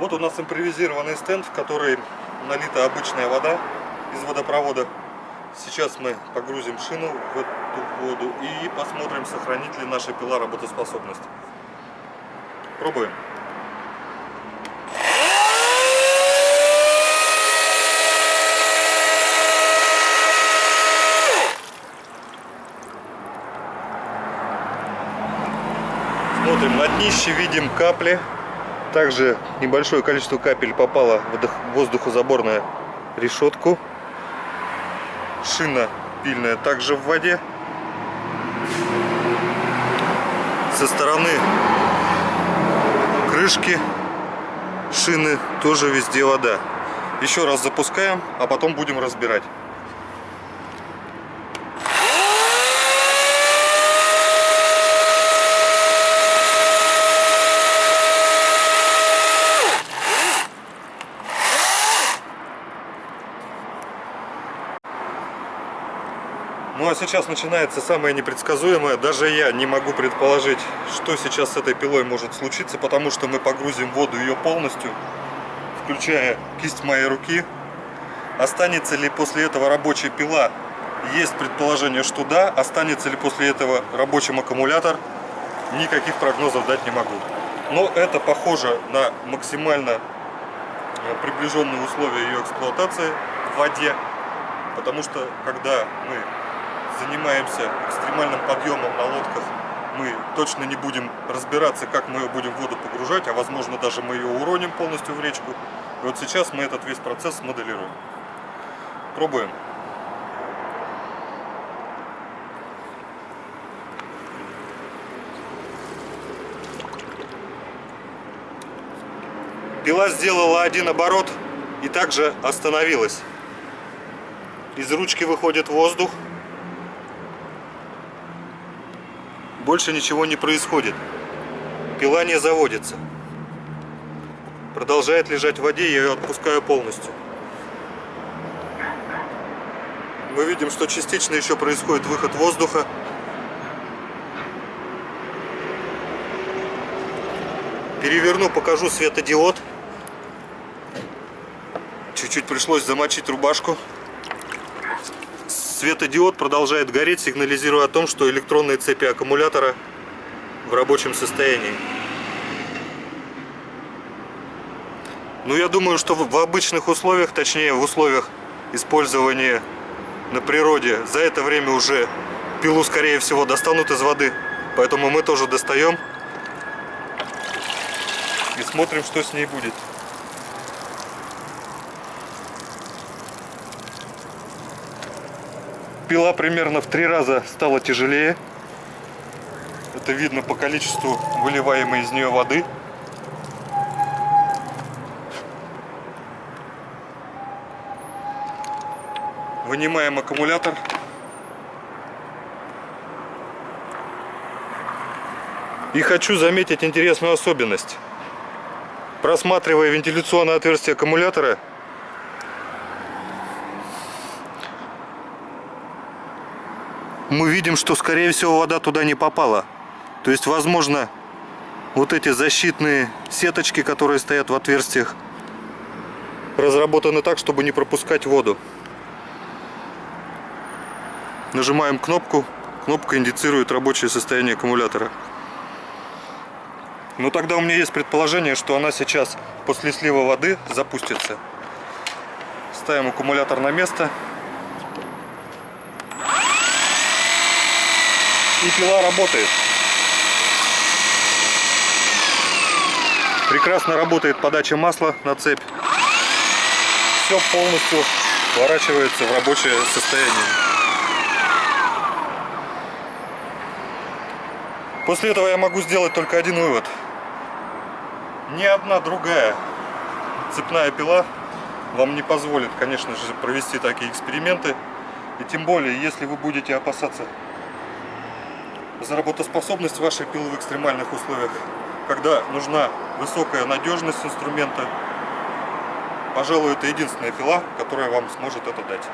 Вот у нас импровизированный стенд, в который налита обычная вода из водопровода. Сейчас мы погрузим шину в эту воду и посмотрим, сохранит ли наша пила работоспособность. Пробуем. Смотрим на днище, видим капли. Также небольшое количество капель попало в воздухозаборную решетку. Шина пильная также в воде. Со стороны крышки шины тоже везде вода. Еще раз запускаем, а потом будем разбирать. Ну а сейчас начинается самое непредсказуемое. Даже я не могу предположить, что сейчас с этой пилой может случиться, потому что мы погрузим воду ее полностью, включая кисть моей руки. Останется ли после этого рабочая пила? Есть предположение, что да. Останется ли после этого рабочим аккумулятор? Никаких прогнозов дать не могу. Но это похоже на максимально э, приближенные условия ее эксплуатации в воде. Потому что когда мы занимаемся экстремальным подъемом на лодках, мы точно не будем разбираться, как мы ее будем в воду погружать, а возможно даже мы ее уроним полностью в речку. И вот сейчас мы этот весь процесс моделируем. Пробуем. Пила сделала один оборот и также остановилась. Из ручки выходит воздух. Больше ничего не происходит. Пила не заводится. Продолжает лежать в воде, я ее отпускаю полностью. Мы видим, что частично еще происходит выход воздуха. Переверну, покажу светодиод. Чуть-чуть пришлось замочить рубашку. Светодиод продолжает гореть, сигнализируя о том, что электронные цепи аккумулятора в рабочем состоянии. Ну, я думаю, что в обычных условиях, точнее в условиях использования на природе, за это время уже пилу, скорее всего, достанут из воды. Поэтому мы тоже достаем и смотрим, что с ней будет. Пила примерно в три раза стала тяжелее. Это видно по количеству выливаемой из нее воды. Вынимаем аккумулятор. И хочу заметить интересную особенность. Просматривая вентиляционное отверстие аккумулятора, мы видим, что скорее всего вода туда не попала. То есть, возможно, вот эти защитные сеточки, которые стоят в отверстиях, разработаны так, чтобы не пропускать воду. Нажимаем кнопку, кнопка индицирует рабочее состояние аккумулятора. Ну тогда у меня есть предположение, что она сейчас после слива воды запустится. Ставим аккумулятор на место. И пила работает. Прекрасно работает подача масла на цепь. Все полностью сворачивается в рабочее состояние. После этого я могу сделать только один вывод. Ни одна другая цепная пила вам не позволит, конечно же, провести такие эксперименты. И тем более, если вы будете опасаться за работоспособность вашей пилы в экстремальных условиях, когда нужна высокая надежность инструмента. Пожалуй, это единственная пила, которая вам сможет это дать.